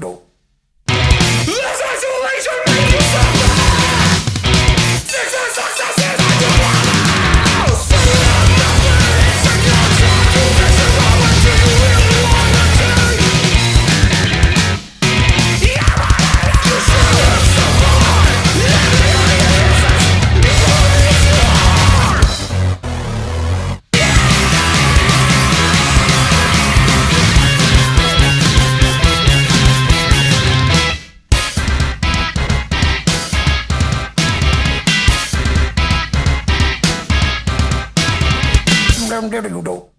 Don't I'm telling you now.